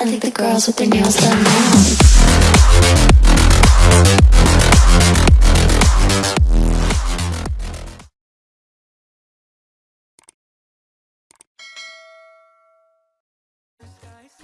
I think the girls with their nails done now.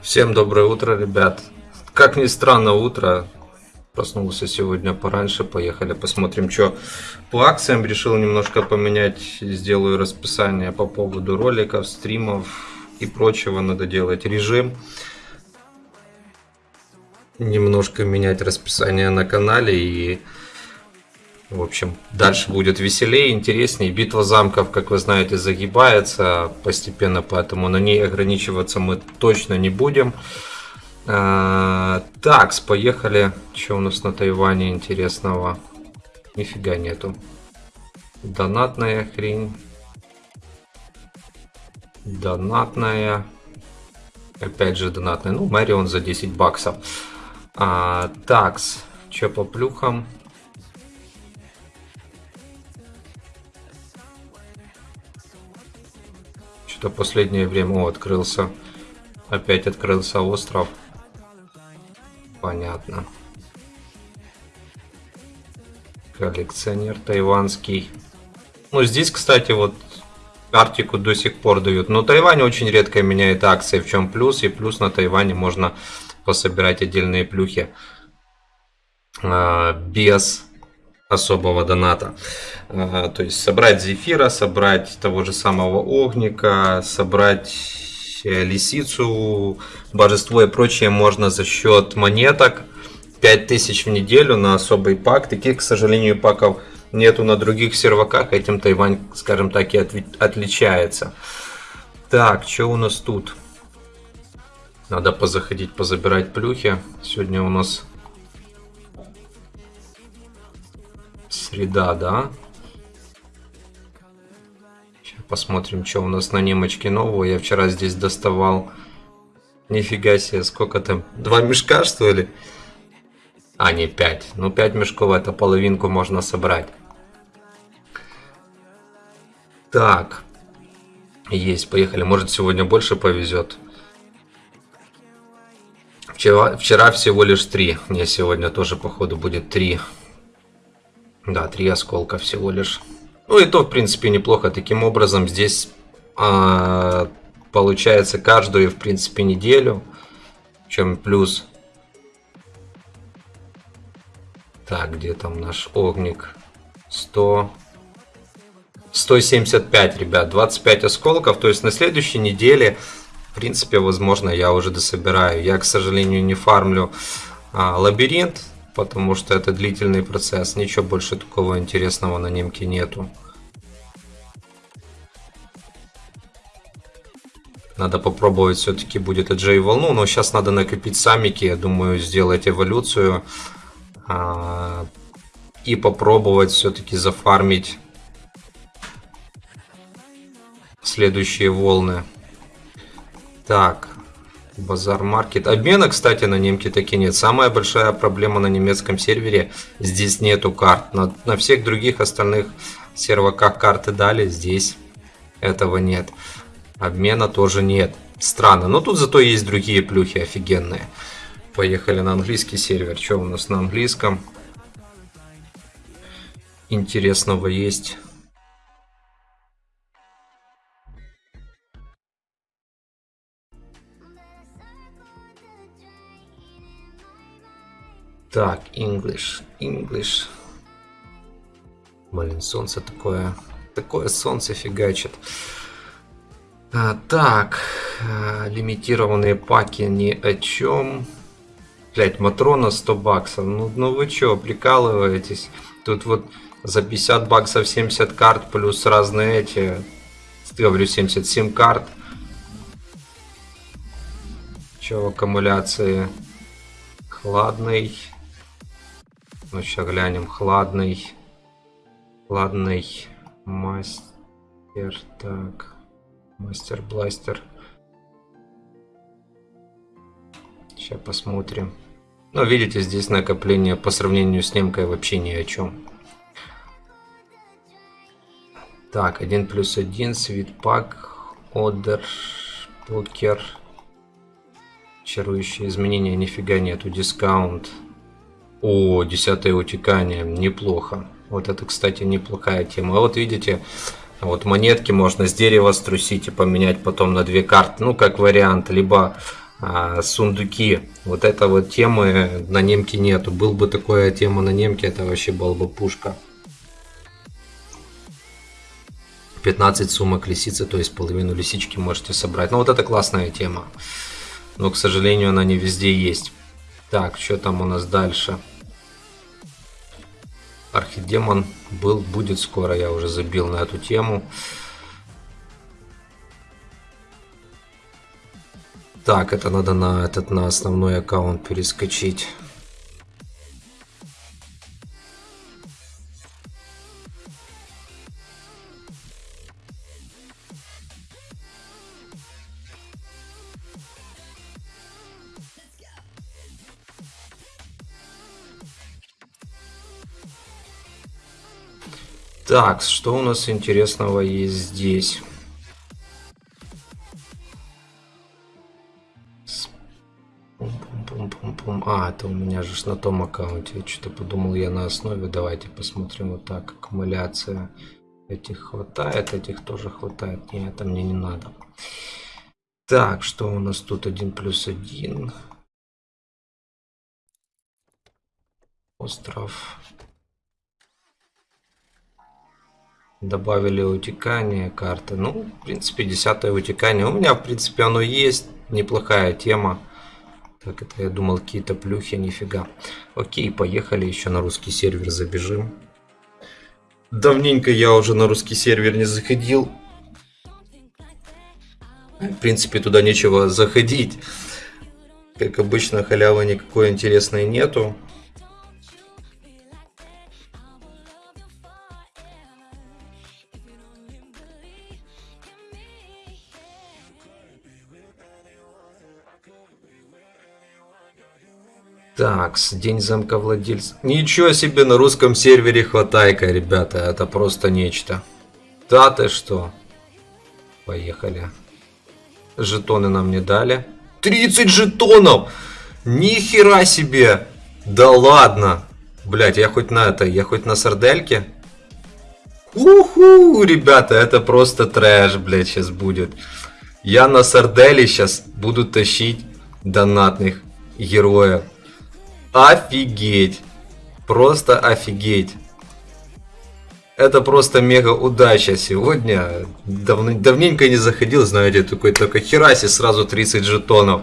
Всем доброе утро, ребят. Как ни странно, утро. Проснулся сегодня пораньше. Поехали посмотрим, что по акциям. Решил немножко поменять. Сделаю расписание по поводу роликов, стримов и прочего. Надо делать режим. Немножко менять расписание на канале и... В общем, дальше будет веселее, интереснее. Битва замков, как вы знаете, загибается постепенно, поэтому на ней ограничиваться мы точно не будем. А, так, поехали. Что у нас на Тайване интересного? Нифига нету. Донатная хрень. Донатная. Опять же донатная. Ну, Мэрион за 10 баксов. А, такс. Че по плюхам? Что-то последнее время о, открылся. Опять открылся остров. Понятно. Коллекционер тайванский. Ну, здесь, кстати, вот Арктику до сих пор дают. Но Тайвань очень редко меняет акции, в чем плюс. И плюс на Тайване можно пособирать отдельные плюхи а, без особого доната. А, то есть собрать зефира, собрать того же самого огника, собрать э, лисицу, божество и прочее можно за счет монеток. 5000 в неделю на особый пак. Таких, к сожалению, паков нету на других серваках. Этим Тайвань, скажем так, и отличается. Так, что у нас тут? Надо позаходить, позабирать плюхи. Сегодня у нас среда, да? Сейчас посмотрим, что у нас на немочке нового. Я вчера здесь доставал. Нифига себе, сколько там? Два мешка, что ли? А, не пять. Ну, пять мешков, это половинку можно собрать. Так. Есть, поехали. Может, сегодня больше повезет. Вчера, вчера всего лишь три. Не, сегодня тоже, походу, будет три. Да, три осколка всего лишь. Ну и то, в принципе, неплохо. Таким образом, здесь а, получается каждую, в принципе, неделю. Чем плюс Так, где там наш огник? 100... 175, ребят, 25 осколков. То есть на следующей неделе, в принципе, возможно, я уже дособираю. Я, к сожалению, не фармлю а, лабиринт, потому что это длительный процесс. Ничего больше такого интересного на немке нету. Надо попробовать все-таки будет Джей волну, но сейчас надо накопить самики, я думаю, сделать эволюцию. А, и попробовать все-таки зафармить следующие волны. Так, базар маркет. Обмена, кстати, на немке таки нет. Самая большая проблема на немецком сервере, здесь нету карт. На, на всех других остальных серваках карты дали, здесь этого нет. Обмена тоже нет. Странно, но тут зато есть другие плюхи офигенные. Поехали на английский сервер. Что у нас на английском? Интересного есть. Так, English, English. Блин, солнце такое, такое солнце фигачит. А, так, а, лимитированные паки ни о чем. Блять, Матрона 100 баксов. Ну, ну вы чё, прикалываетесь? Тут вот за 50 баксов 70 карт плюс разные эти... Говорю, 77 карт. Чё в аккумуляции? Хладный. Ну, сейчас глянем. Хладный. Хладный. Мастер. Так. Мастер-бластер. Сейчас посмотрим. Ну, видите, здесь накопление по сравнению с немкой вообще ни о чем. Так, 1 плюс 1, свитпак, одер, покер. Чарующие изменения нифига нету. Дискаунт. О, десятое утекание. Неплохо. Вот это, кстати, неплохая тема. Вот видите, вот монетки можно с дерева струсить и поменять потом на две карты. Ну, как вариант. Либо а, сундуки. Вот это вот темы на немке нету. Был бы такая тема на немке, это вообще была бы пушка. 15 сумок лисицы, то есть половину лисички можете собрать. Ну вот это классная тема. Но, к сожалению, она не везде есть. Так, что там у нас дальше? Архидемон был, будет скоро, я уже забил на эту тему. Так, это надо на этот на основной аккаунт перескочить. Так, что у нас интересного есть здесь? А, это у меня же на том аккаунте. Я что-то подумал я на основе. Давайте посмотрим вот так. Аккумуляция. Этих хватает, этих тоже хватает. Не, это мне не надо. Так, что у нас тут? Один плюс один. Остров. Добавили утекание карты. Ну, в принципе, десятое утекание. У меня, в принципе, оно есть. Неплохая тема. Так, это я думал какие-то плюхи, нифига. Окей, поехали еще на русский сервер забежим. Давненько я уже на русский сервер не заходил. В принципе, туда нечего заходить. Как обычно, халявы никакой интересной нету. Так, день замка владельца. Ничего себе, на русском сервере хватайка, ребята. Это просто нечто. Да ты что? Поехали. Жетоны нам не дали. 30 жетонов! Нихера себе! Да ладно! Блять, я хоть на это, я хоть на сардельке? Уху, ребята, это просто трэш, блять, сейчас будет. Я на сарделе сейчас буду тащить донатных героев. Офигеть. Просто офигеть. Это просто мега удача сегодня. Давно, давненько не заходил, знаете, такой только хераси сразу 30 жетонов.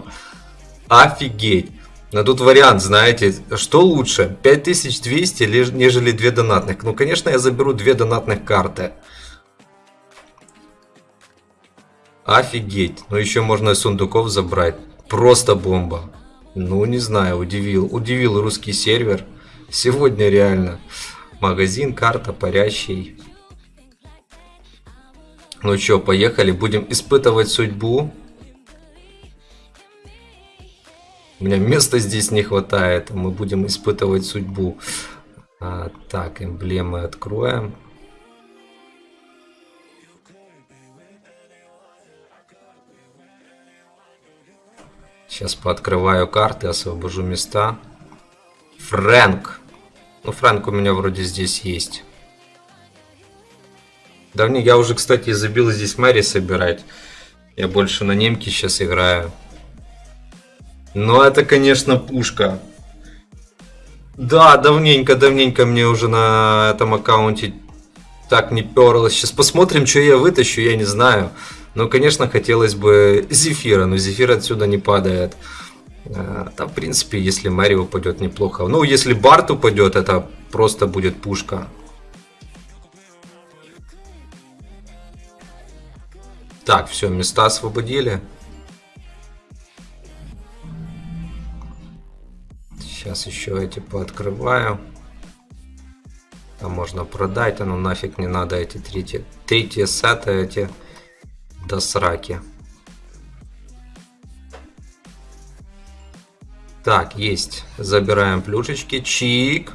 Офигеть. Но тут вариант, знаете, что лучше? 5200, нежели 2 донатных. Ну, конечно, я заберу 2 донатных карты. Офигеть. Ну, еще можно сундуков забрать. Просто бомба. Ну, не знаю, удивил. Удивил русский сервер. Сегодня реально. Магазин, карта, парящий. Ну что, поехали. Будем испытывать судьбу. У меня места здесь не хватает. Мы будем испытывать судьбу. А, так, эмблемы откроем. Сейчас пооткрываю карты, освобожу места. Фрэнк. Ну, Фрэнк у меня вроде здесь есть. Давнее я уже, кстати, забил здесь Мэри собирать. Я больше на немке сейчас играю. Но это, конечно, пушка. Да, давненько, давненько мне уже на этом аккаунте так не перлось. Сейчас посмотрим, что я вытащу, я не знаю. Ну, конечно, хотелось бы Зефира, но Зефир отсюда не падает. А, там, в принципе, если Мэри упадет, неплохо. Ну, если Барт упадет, это просто будет пушка. Так, все, места освободили. Сейчас еще эти пооткрываю. Там можно продать, а ну нафиг не надо эти третьи, третьи сеты эти до сраки. Так, есть. Забираем плюшечки. Чик.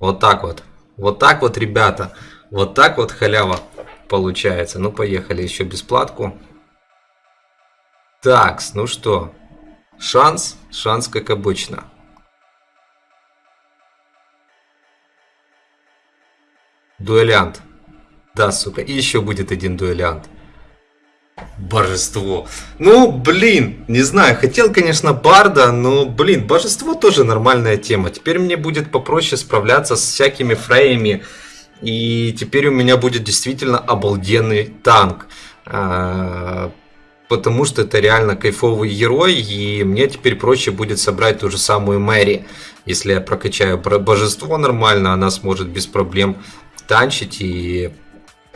Вот так вот. Вот так вот, ребята. Вот так вот халява получается. Ну, поехали еще бесплатку. Так, ну что. Шанс, шанс как обычно. Дуэлянт. Да, сука. Еще будет один дуэлянт. Божество. Ну, блин, не знаю, хотел, конечно, Барда, но, блин, божество тоже нормальная тема. Теперь мне будет попроще справляться с всякими фрейями. И теперь у меня будет действительно обалденный танк. А, потому что это реально кайфовый герой, и мне теперь проще будет собрать ту же самую Мэри. Если я прокачаю божество нормально, она сможет без проблем танчить, и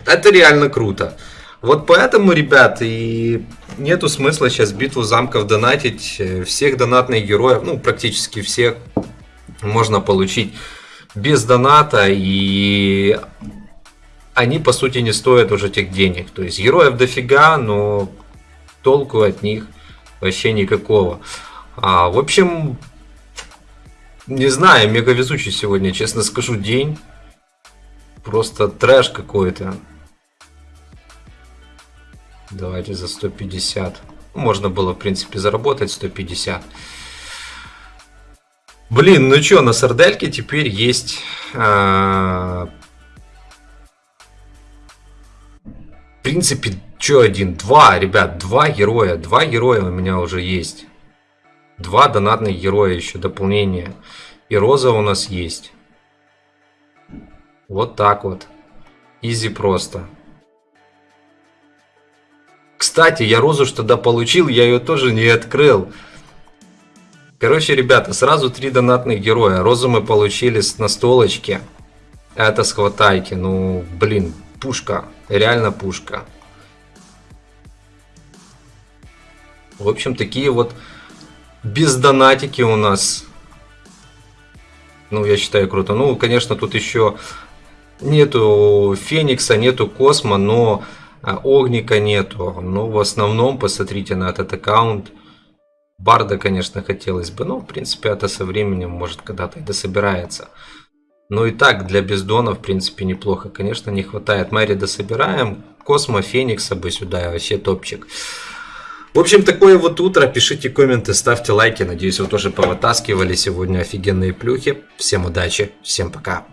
это реально круто. Вот поэтому, ребят, и нету смысла сейчас битву замков донатить. Всех донатных героев, ну, практически всех, можно получить без доната, и они, по сути, не стоят уже тех денег. То есть, героев дофига, но толку от них вообще никакого. А, в общем, не знаю, мега везучий сегодня, честно скажу, день. Просто трэш какой-то. Давайте за 150. Можно было, в принципе, заработать 150. Блин, ну чё, на сардельке теперь есть... А... В принципе, чё один? Два, ребят, два героя. Два героя у меня уже есть. Два донатных героя еще, дополнение. И Роза у нас есть. Вот так вот. Изи просто. Кстати, я розу что тогда получил, я ее тоже не открыл. Короче, ребята, сразу три донатных героя. Розу мы получили с настолочки. Это с хватайки. Ну, блин, пушка. Реально пушка. В общем, такие вот без донатики у нас. Ну, я считаю, круто. Ну, конечно, тут еще нету Феникса, нету Космо, но Огника нету. Но в основном, посмотрите на этот аккаунт. Барда, конечно, хотелось бы, но, в принципе, это со временем, может, когда-то и дособирается. Но и так, для бездона, в принципе, неплохо. Конечно, не хватает. Мэри дособираем. Космо, Феникса бы сюда, вообще топчик. В общем, такое вот утро. Пишите комменты, ставьте лайки. Надеюсь, вы тоже повытаскивали сегодня офигенные плюхи. Всем удачи, всем пока.